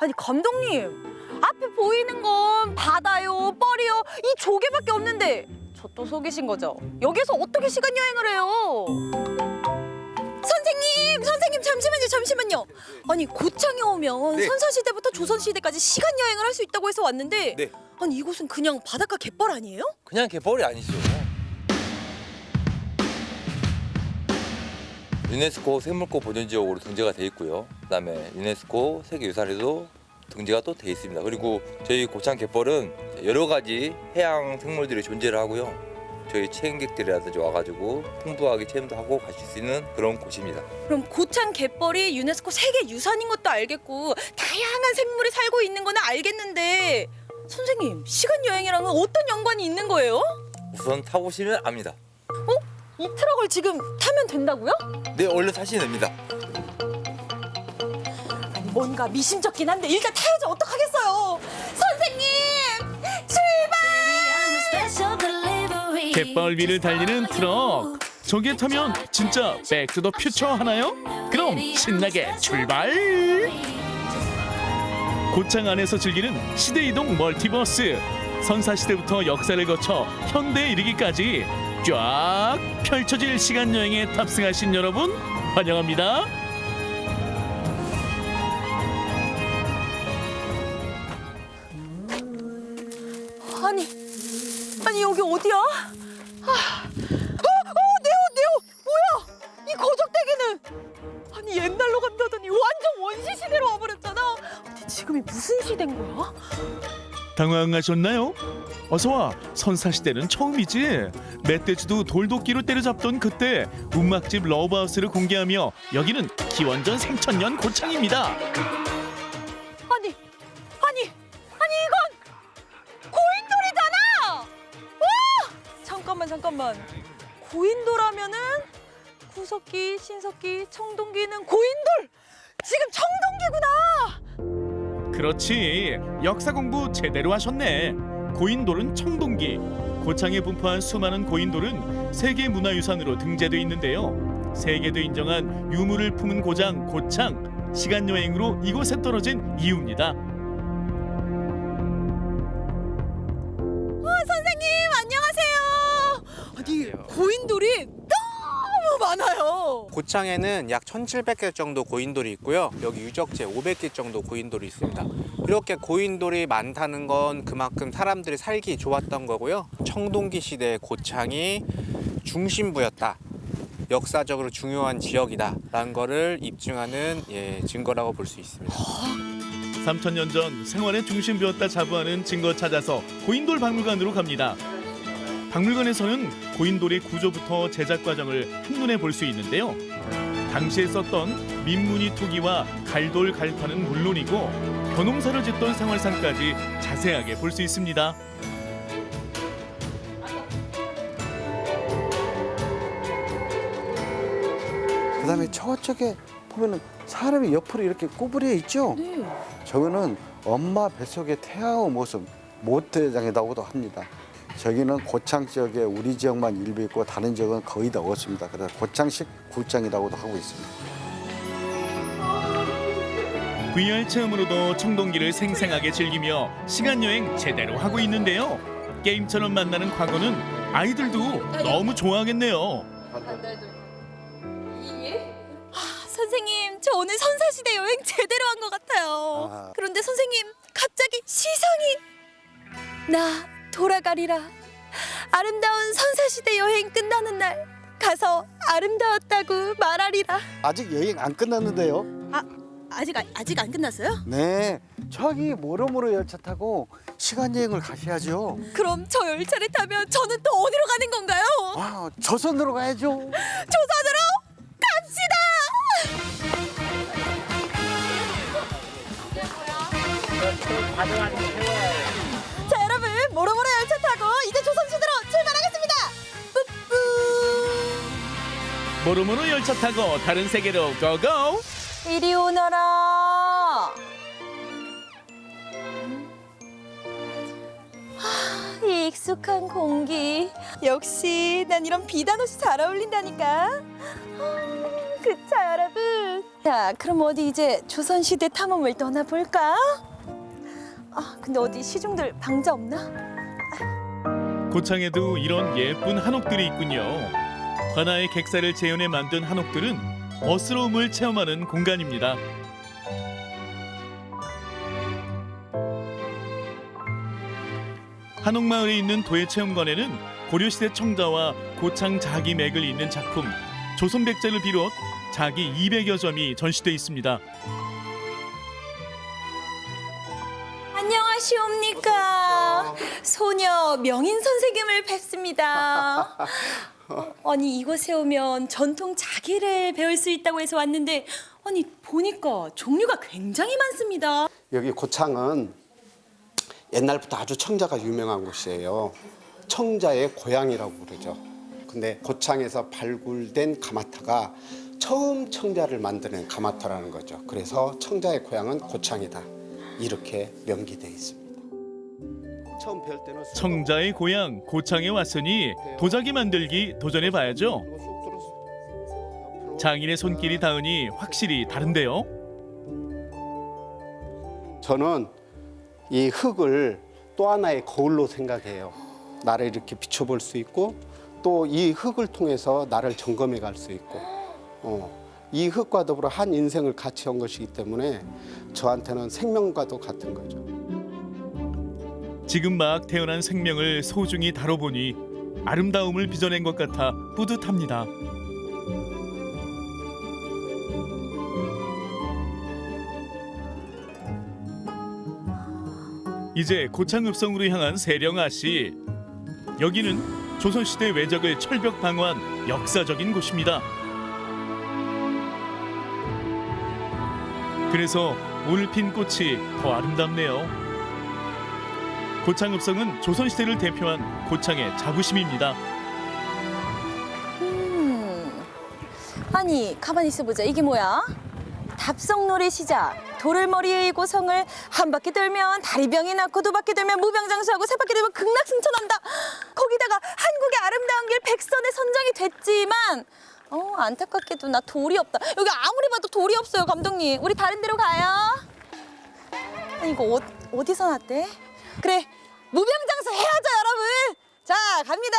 아니 감독님 앞에 보이는 건 바다요, 뻘이요 이 조개밖에 없는데 저 또 속이신 거죠? 여기서 어떻게 시간 여행을 해요? 선생님, 선생님 잠시만요, 잠시만요. 아니 고창에 오면 네. 선사 시대부터 조선 시대까지 시간 여행을 할 수 있다고 해서 왔는데 네. 아니 이곳은 그냥 바닷가 갯벌 아니에요? 그냥 갯벌이 아니죠. 유네스코 생물권 보존지역으로 등재가 돼 있고요. 그다음에 유네스코 세계유산에도 등재가 또 돼 있습니다. 그리고 저희 고창 갯벌은 여러 가지 해양 생물들이 존재를 하고요. 저희 체험객들이라든지 와가지고 풍부하게 체험도 하고 가실 수 있는 그런 곳입니다. 그럼 고창 갯벌이 유네스코 세계 유산인 것도 알겠고 다양한 생물이 살고 있는 거는 알겠는데 선생님 시간 여행이랑은 어떤 연관이 있는 거예요? 우선 타보시면 압니다. 이 트럭을 지금 타면 된다고요? 네, 얼른 타시면 됩니다. 뭔가 미심쩍긴 한데 일단 타야지 어떡하겠어요 선생님 출발 갯벌 위를 달리는 트럭. 저기에 타면 진짜 Back to the Future 하나요? 그럼 신나게 출발! 고창 안에서 즐기는 시대 이동 멀티버스. 선사 시대부터 역사를 거쳐 현대에 이르기까지 쫙 펼쳐질 시간 여행에 탑승하신 여러분 환영합니다. 아니 아니 여기 어디야? 아, 어, 어, 내 옷, 뭐야? 이 거적대기는 아니 옛날로 간다더니 완전 원시 시대로 와버렸잖아. 아니 지금이 무슨 시대인 거야? 당황하셨나요? 어서 와. 선사 시대는 처음이지. 멧돼지도 돌도끼로 때려잡던 그때 움막집 러브하우스를 공개하며 여기는 기원전 3000년 고창입니다. 신석기, 청동기는 고인돌. 지금 청동기구나. 그렇지. 역사 공부 제대로 하셨네. 고인돌은 청동기. 고창에 분포한 수많은 고인돌은 세계 문화유산으로 등재돼 있는데요. 세계도 인정한 유물을 품은 고장 고창. 시간 여행으로 이곳에 떨어진 이유입니다. 고창에는 약 1,700개 정도 고인돌이 있고요. 여기 유적지 500개 정도 고인돌이 있습니다. 이렇게 고인돌이 많다는 건 그만큼 사람들이 살기 좋았던 거고요. 청동기 시대 고창이 중심부였다. 역사적으로 중요한 지역이다 라는 거를 입증하는 예, 증거라고 볼 수 있습니다. 3000년 전 생활의 중심부였다 자부하는 증거 찾아서 고인돌 박물관으로 갑니다. 박물관에서는 고인돌의 구조부터 제작 과정을 한눈에 볼 수 있는데요. 당시에 썼던 민무늬 투기와 갈돌 갈판은 물론이고 벼농사를 짓던 생활상까지 자세하게 볼 수 있습니다. 그다음에 저쪽에 보면은 사람이 옆으로 이렇게 구부려 있죠. 저거는 엄마 뱃속에 태아의 모습 모태장이라고도 합니다. 저기는 고창 지역에 우리 지역만 일부 있고 다른 지역은 거의 다 없습니다. 그래서 고창식 굴장이라고도 하고 있습니다. VR 체험으로도 청동기를 생생하게 즐기며 시간 여행 제대로 하고 있는데요. 게임처럼 만나는 과거는 아이들도 너무 좋아하겠네요. 선생님, 저 오늘 선사시대 여행 제대로 한 것 같아요. 아. 그런데 선생님, 갑자기 시상이 나 돌아가리라. 아름다운 선사시대 여행 끝나는 날 가서 아름다웠다고 말하리라. 아직 여행 안 끝났는데요. 아, 아직 아- 아직 안 끝났어요? 네, 저기 모로모로 열차 타고 시간 여행을 가셔야죠. 그럼 저 열차를 타면 저는 또 어디로 가는 건가요? 아, 조선으로 가야죠. 조선으로 갑시다. 모로모로 열차 타고 이제 조선시대로 출발하겠습니다. 뿌뿌. 모로모로 열차 타고 다른 세계로 고고! 이리 오너라. 하, 이 익숙한 공기. 역시 난 이런 비단 옷이 잘 어울린다니까. 아, 그쵸 여러분. 자 그럼 어디 이제 조선시대 탐험을 떠나볼까? 아 근데 어디 시중들 방자 없나? 고창에도 이런 예쁜 한옥들이 있군요. 관아의 객사를 재현해 만든 한옥들은 멋스러움을 체험하는 공간입니다. 한옥마을에 있는 도예체험관에는 고려시대 청자와 고창 자기 맥을 잇는 작품 조선백자를 비롯 자기 200여 점이 전시돼 있습니다. 안녕하시옵니까. 소녀 명인 선생님을 뵙습니다. 어, 아니 이곳에 오면 전통 자기를 배울 수 있다고 해서 왔는데 아니 보니까 종류가 굉장히 많습니다. 여기 고창은 옛날부터 아주 청자가 유명한 곳이에요. 청자의 고향이라고 그러죠. 근데 고창에서 발굴된 가마타가 처음 청자를 만드는 가마타라는 거죠. 그래서 청자의 고향은 고창이다. 이렇게 명기되어 있습니다. 청자의 고향 고창에 왔으니 도자기 만들기 도전해 봐야죠. 장인의 손길이 닿으니 확실히 다른데요. 저는 이 흙을 또 하나의 거울로 생각해요. 나를 이렇게 비춰볼 수 있고 또 이 흙을 통해서 나를 점검해 갈 수 있고 어, 이 흙과 더불어 한 인생을 같이 한 것이기 때문에 저한테는 생명과도 같은 거죠. 지금 막 태어난 생명을 소중히 다뤄보니 아름다움을 빚어낸 것 같아 뿌듯합니다. 이제 고창읍성으로 향한 세령아 씨. 여기는 조선시대 외적을 철벽 방어한 역사적인 곳입니다. 그래서 오늘 핀 꽃이 더 아름답네요. 고창읍성은 조선시대를 대표한 고창의 자부심입니다. 음. 아니 가만히 있어보자 이게 뭐야? 답성놀이 시작 돌을 머리에 이고 성을 한 바퀴 돌면 다리병이 낫고 두 바퀴 돌면 무병장수하고 세 바퀴 돌면 극락승천한다 거기다가 한국의 아름다운 길 백선에 선정이 됐지만 어 안타깝게도 나 돌이 없다 여기 아무리 봐도 돌이 없어요 감독님 우리 다른 데로 가요 아니 이거 어, 어디서 났대? 그래 무병장수 해야죠 여러분 자 갑니다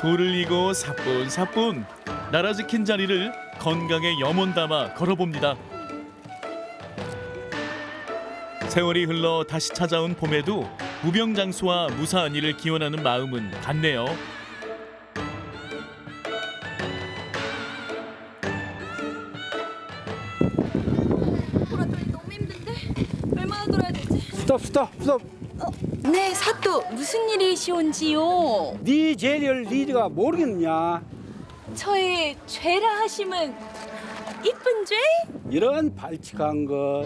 돌을 이고 사뿐사뿐 나라 지킨 자리를 건강에 염원 담아 걸어봅니다. 세월이 흘러 다시 찾아온 봄에도 무병장수와 무사한 일을 기원하는 마음은 같네요. 스톱 스톱. 어, 네, 사또 무슨 일이시온지요? 네 죄를 니가 모르겠냐? 저의 죄라 하심은 이쁜 죄? 이런 발칙한 것.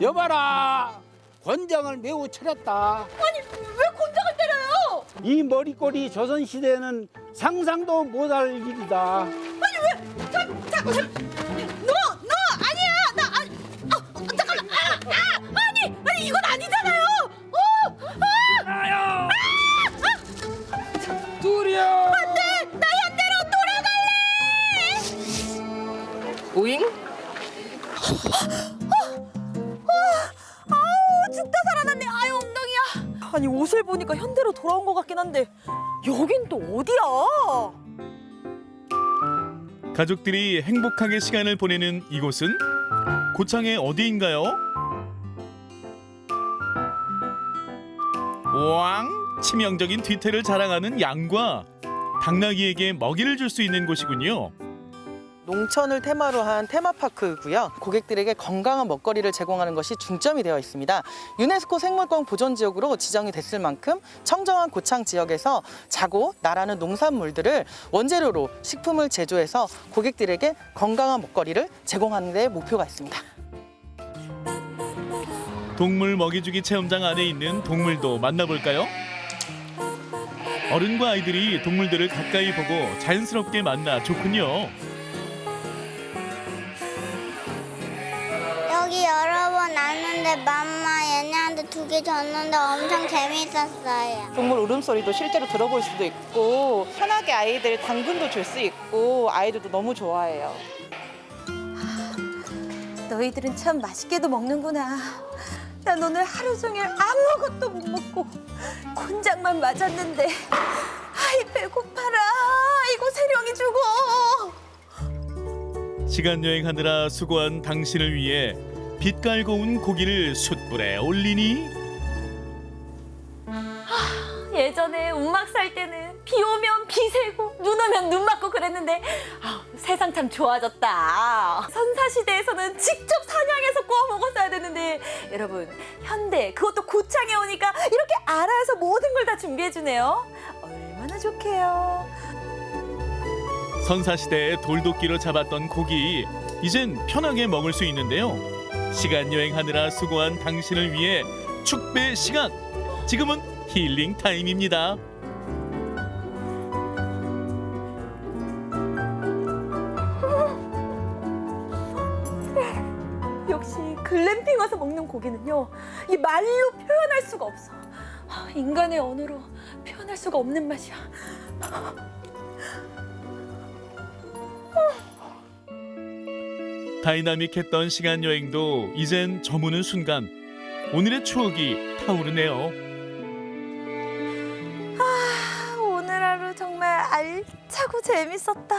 여봐라! 권장을 매우 차렸다. 아니 왜 곤장을 때려요? 이 머리꼴이 조선시대에는 상상도 못할 일이다. 아니 왜? 자, 자, 자, 아니 옷을 보니까 현대로 돌아온 것 같긴 한데 여긴 또 어디야? 가족들이 행복하게 시간을 보내는 이곳은 고창의 어디인가요? 왕 치명적인 뒤태를 자랑하는 양과 당나귀에게 먹이를 줄 수 있는 곳이군요. 농촌을 테마로 한 테마파크고요. 고객들에게 건강한 먹거리를 제공하는 것이 중점이 되어 있습니다. 유네스코 생물권 보존 지역으로 지정이 됐을 만큼 청정한 고창 지역에서 자고 나라는 농산물들을 원재료로 식품을 제조해서 고객들에게 건강한 먹거리를 제공하는 데 목표가 있습니다. 동물 먹이주기 체험장 안에 있는 동물도 만나볼까요? 어른과 아이들이 동물들을 가까이 보고 자연스럽게 만나 좋군요. 왔는데 맘마 얘네한테 두 개 줬는데 엄청 재밌었어요. 동물 울음소리도 실제로 들어볼 수도 있고 편하게 아이들 당근도 줄 수 있고 아이들도 너무 좋아해요. 너희들은 참 맛있게도 먹는구나. 난 오늘 하루 종일 아무것도 못 먹고 곤장만 맞았는데 아이 배고파라. 이거 세령이 죽어. 시간 여행하느라 수고한 당신을 위해 빛깔고 온 고기를 숯불에 올리니 예전에 운막 살 때는 비 오면 비 새고 눈 오면 눈 맞고 그랬는데 아, 세상 참 좋아졌다. 선사 시대에서는 직접 사냥해서 구워 먹었어야 되는데 여러분 현대 그것도 고창에 오니까 이렇게 알아서 모든 걸 다 준비해 주네요. 얼마나 좋게요. 선사시대에 돌도끼로 잡았던 고기 이젠 편하게 먹을 수 있는데요. 시간 여행하느라 수고한 당신을 위해 축배 시간. 지금은 힐링 타임입니다. 역시 글램핑 와서 먹는 고기는요 이 말로 표현할 수가 없어. 아, 인간의 언어로 표현할 수가 없는 맛이야. 다이나믹했던 시간 여행도 이젠 저무는 순간 오늘의 추억이 타오르네요. 아, 오늘 하루 정말 알차고 재밌었다.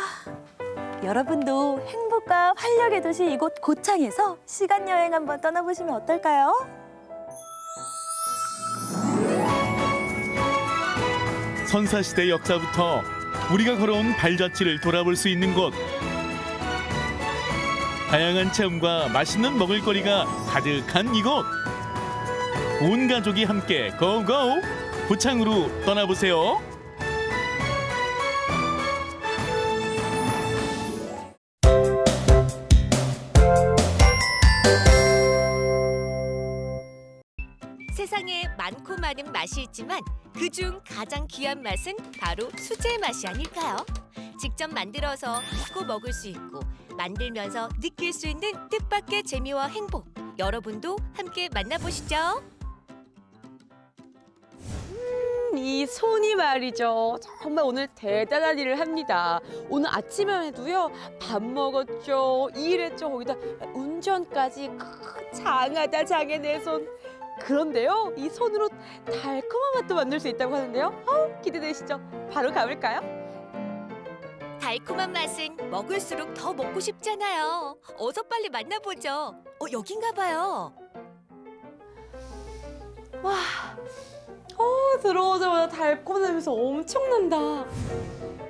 여러분도 행복과 활력의 도시 이곳 고창에서 시간 여행 한번 떠나보시면 어떨까요? 선사시대 역사부터 우리가 걸어온 발자취를 돌아볼 수 있는 곳. 다양한 체험과 맛있는 먹을거리가 가득한 이곳. 온 가족이 함께 고고! 고창으로 떠나보세요. 많고 많은 맛이 있지만 그중 가장 귀한 맛은 바로 수제 맛이 아닐까요? 직접 만들어서 믿고 먹을 수 있고 만들면서 느낄 수 있는 뜻밖의 재미와 행복 여러분도 함께 만나보시죠. 이 손이 말이죠. 정말 오늘 대단한 일을 합니다. 오늘 아침에 해도요. 밥 먹었죠. 일했죠. 거기다 운전까지 크, 장하다 장해 내 손. 그런데요. 이 손으로 달콤한 맛도 만들 수 있다고 하는데요. 어우, 기대되시죠? 바로 가볼까요? 달콤한 맛은 먹을수록 더 먹고 싶잖아요. 어서 빨리 만나보죠. 어, 여긴가 봐요. 와, 어, 들어오자마자 달콤한 냄새 엄청난다.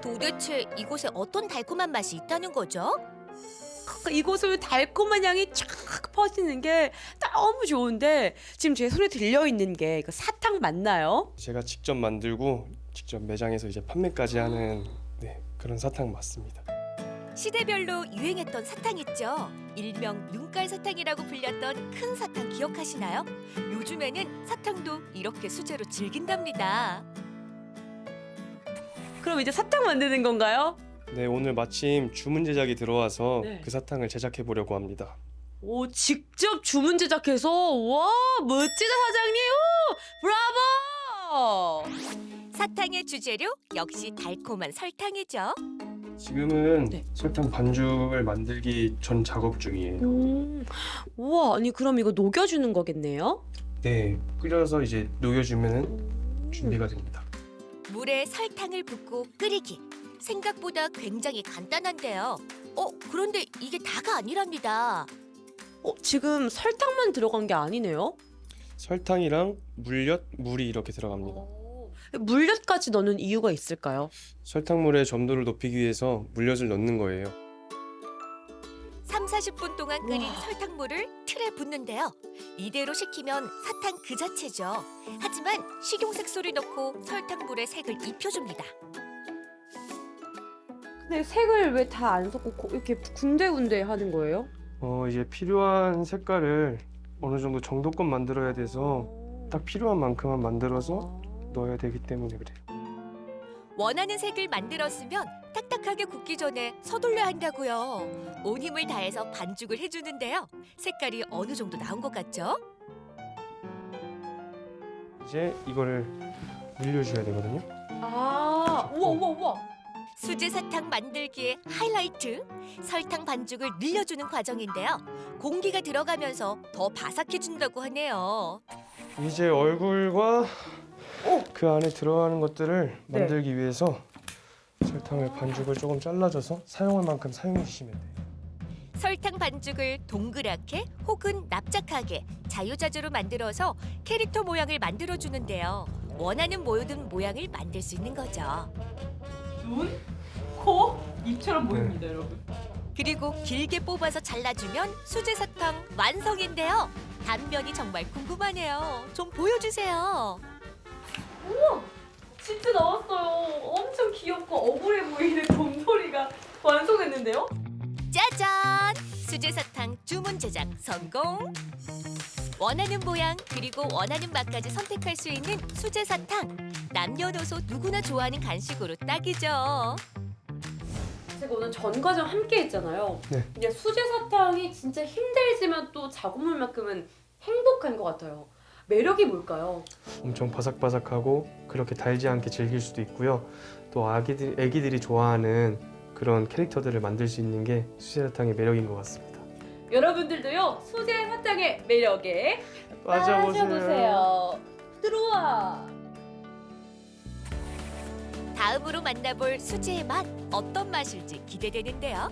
도대체 이곳에 어떤 달콤한 맛이 있다는 거죠? 이곳을 달콤한 향이 쫙 퍼지는 게 너무 좋은데 지금 제 손에 들려 있는 게 이거 사탕 맞나요? 제가 직접 만들고 직접 매장에서 이제 판매까지 하는 네, 그런 사탕 맞습니다. 시대별로 유행했던 사탕 있죠. 일명 눈깔 사탕이라고 불렸던 큰 사탕 기억하시나요? 요즘에는 사탕도 이렇게 수제로 즐긴답니다. 그럼 이제 사탕 만드는 건가요? 네, 오늘 마침 주문 제작이 들어와서 네. 그 사탕을 제작해 보려고 합니다. 오 직접 주문 제작해서 와 멋지다 사장님 오, 브라보! 사탕의 주재료 역시 달콤한 설탕이죠. 지금은 설탕 반죽을 만들기 전 작업 중이에요. 음, 우와 아니 그럼 이거 녹여주는 거겠네요? 네, 끓여서 이제 녹여주면 준비가 됩니다. 물에 설탕을 붓고 끓이기. 생각보다 굉장히 간단한데요. 어, 그런데 이게 다가 아니랍니다. 어 지금 설탕만 들어간 게 아니네요? 설탕이랑 물엿, 물이 이렇게 들어갑니다. 물엿까지 넣는 이유가 있을까요? 설탕물의 점도를 높이기 위해서 물엿을 넣는 거예요. 3, 40분 동안 끓인 설탕물을 틀에 붓는데요. 이대로 식히면 사탕 그 자체죠. 하지만 식용색소를 넣고 설탕물에 색을 입혀줍니다. 근데 색을 왜 다 안 섞고 고- 이렇게 군데군데 하는 거예요? 어, 이제 필요한 색깔을 어느 정도 정도껏 만들어야 돼서 딱 필요한 만큼만 만들어서 넣어야 되기 때문에 그래요. 원하는 색을 만들었으면 딱딱하게 굽기 전에 서둘러야 한다고요. 온 힘을 다해서 반죽을 해주는데요. 색깔이 어느 정도 나온 것 같죠? 이제 이거를 늘려줘야 되거든요. 아 우와 우와 우와 수제 사탕 만들기의 하이라이트 설탕 반죽을 늘려주는 과정인데요. 공기가 들어가면서 더 바삭해진다고 하네요. 이제 얼굴과 그 안에 들어가는 것들을 네. 만들기 위해서 설탕을 반죽을 조금 잘라줘서 사용할 만큼 사용해 주시면 돼요. 설탕 반죽을 동그랗게 혹은 납작하게 자유자재로 만들어서 캐릭터 모양을 만들어 주는데요. 원하는 모든 모양을 만들 수 있는 거죠. 눈, 코, 입처럼 보입니다 여러분 그리고 길게 뽑아서 잘라주면 수제 사탕 완성인데요. 단면이 정말 궁금하네요. 좀 보여주세요. 우와 진짜 나왔어요 엄청 귀엽고 억울해 보이는 곰돌이가 완성했는데요? 짜잔! 수제 사탕 주문 제작 성공! 원하는 모양 그리고 원하는 맛까지 선택할 수 있는 수제 사탕. 남녀노소 누구나 좋아하는 간식으로 딱이죠. 제가 오늘 전 과정 함께 했잖아요 네. 근데 수제 사탕이 진짜 힘들지만 또 작업물만큼은 행복한 것 같아요 매력이 뭘까요? 엄청 바삭바삭하고 그렇게 달지 않게 즐길 수도 있고요. 또 아기들, 애기들이 좋아하는 그런 캐릭터들을 만들 수 있는 게 수제 사탕의 매력인 것 같습니다. 여러분들도요 수제 사탕의 매력에 빠져보세요. 빠져보세요 들어와 다음으로 만나볼 수제의 맛 어떤 맛일지 기대되는데요.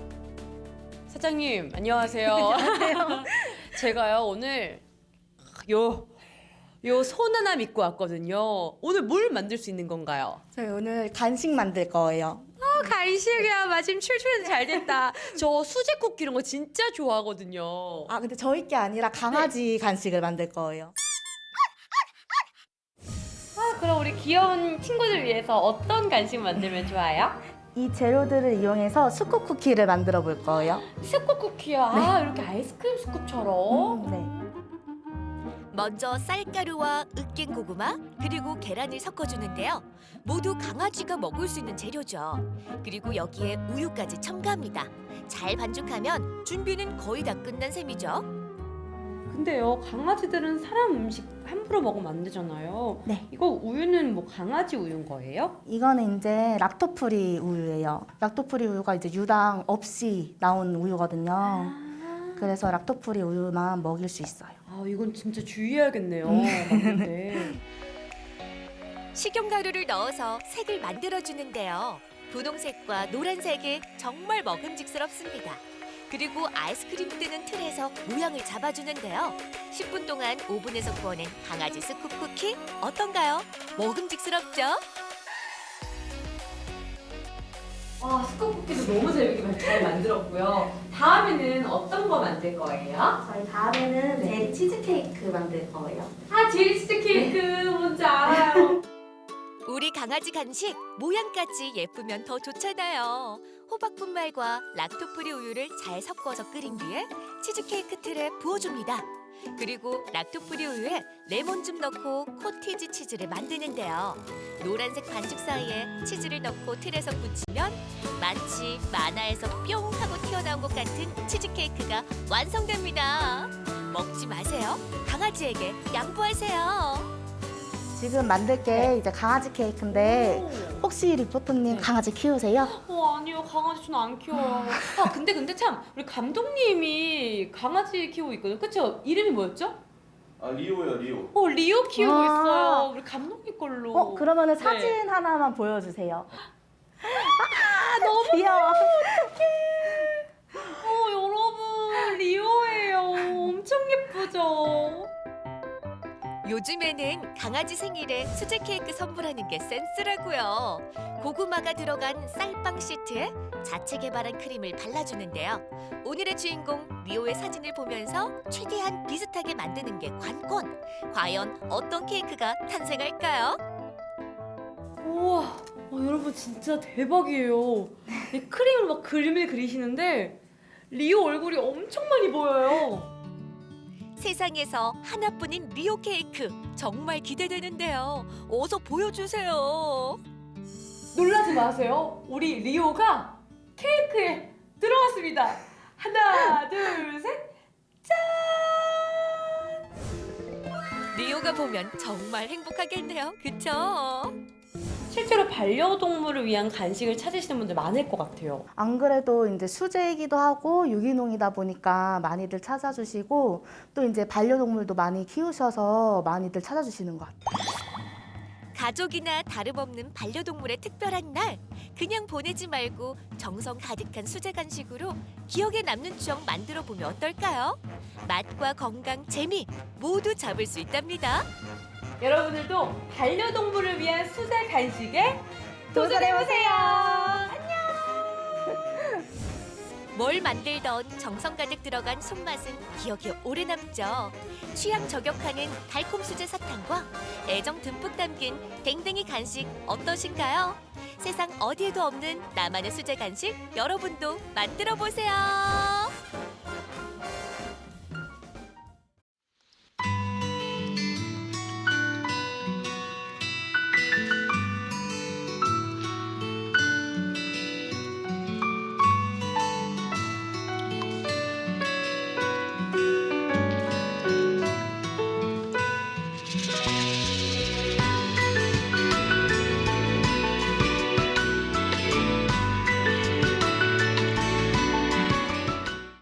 사장님 안녕하세요. 안녕하세요. 제가요 오늘 요. 요손 하나 믿고 왔거든요. 오늘 뭘 만들 수 있는 건가요? 저희 오늘 간식 만들 거예요. 어, 간식이야. 마침 출출해서 잘 됐다. 저 수제 쿠키 이런 거 진짜 좋아하거든요. 아 근데 저희 게 아니라 강아지 간식을 만들 거예요. 아, 그럼 우리 귀여운 친구들 위해서 어떤 간식 만들면 좋아요? 이 재료들을 이용해서 스코 쿠키를 만들어 볼 거예요. 스코 쿠키야. 아, 이렇게 아이스크림 스쿱처럼. 네. 먼저 쌀가루와 으깬 고구마 그리고 계란을 섞어주는데요. 모두 강아지가 먹을 수 있는 재료죠. 그리고 여기에 우유까지 첨가합니다. 잘 반죽하면 준비는 거의 다 끝난 셈이죠. 근데요, 강아지들은 사람 음식 함부로 먹으면 안 되잖아요. 네. 이거 우유는 뭐 강아지 우유인 거예요? 이거는 이제 lacto-free 우유예요. lacto-free 우유가 이제 유당 없이 나온 우유거든요. 그래서 락토프리 우유만 먹일 수 있어요. 아, 이건 진짜 주의해야겠네요. 음. 맞는데. 식용 가루를 넣어서 색을 만들어주는데요. 분홍색과 노란색이 정말 먹음직스럽습니다. 그리고 아이스크림 뜨는 틀에서 모양을 잡아주는데요. 10분 동안 오븐에서 구워낸 강아지 스쿱 쿠키 어떤가요? 먹음직스럽죠? 아, 스콘 쿠키도 너무 재밌게 잘 만들었고요. 다음에는 어떤 거 만들 거예요? 저희 다음에는 제리 치즈케이크 만들 거예요. 아, 제리 치즈 케이크 뭔지 알아요. 우리 강아지 간식 모양까지 예쁘면 더 좋잖아요. 호박 분말과 lacto-free 우유를 잘 섞어서 끓인 뒤에 치즈케이크 틀에 부어줍니다. 그리고 lacto-free 우유에 레몬 즙 넣고 코티지 치즈를 만드는데요. 노란색 반죽 사이에 치즈를 넣고 틀에서 굳히면 마치 만화에서 뿅 하고 튀어나온 것 같은 치즈케이크가 완성됩니다. 먹지 마세요. 강아지에게 양보하세요. 지금 만들 게 이제 강아지 케이크인데 혹시 리포터님 강아지 키우세요? 어, 아니요. 강아지 저는 안 키워요. 아, 근데 근데 참 우리 감독님이 강아지 키우고 있거든요. 그쵸? 이름이 뭐였죠? 아 리오요 리오. 어, 리오 키우고 아. 있어요. 우리 감독님 걸로. 어 그러면은 네. 사진 하나만 보여주세요. 아, 너무 귀여워. 어, 여러분, 리오예요. 엄청 예쁘죠? 요즘에는 강아지 생일에 수제 케이크 선물하는 게 센스라고요. 고구마가 들어간 쌀빵 시트에 자체 개발한 크림을 발라주는데요. 오늘의 주인공 리오의 사진을 보면서 최대한 비슷하게 만드는 게 관건. 과연 어떤 케이크가 탄생할까요? 우와, 어, 여러분 진짜 대박이에요. 이 크림으로 막 그림을 그리시는데 리오 얼굴이 엄청 많이 보여요. 세상에서 하나뿐인 리오 케이크 정말 기대되는데요. 어서 보여주세요. 놀라지 마세요. 우리 리오가 케이크에 들어갔습니다. 하나, 둘, 셋. 리오가 보면 정말 행복하겠네요. 그쵸? 실제로 반려동물을 위한 간식을 찾으시는 분들 많을 것 같아요. 안 그래도 이제 수제이기도 하고 유기농이다 보니까 많이들 찾아주시고 또 이제 반려동물도 많이 키우셔서 많이들 찾아주시는 것 같아요. 가족이나 다름없는 반려동물의 특별한 날 그냥 보내지 말고 정성 가득한 수제 간식으로 기억에 남는 추억 만들어 보면 어떨까요? 맛과 건강, 재미 모두 잡을 수 있답니다. 여러분들도 반려동물을 위한 수제 간식에 도전해보세요. 뭘 만들던 정성 가득 들어간 손맛은 기억에 오래 남죠. 취향 저격하는 달콤 수제 사탕과 애정 듬뿍 담긴 댕댕이 간식 어떠신가요? 세상 어디에도 없는 나만의 수제 간식 여러분도 만들어 보세요.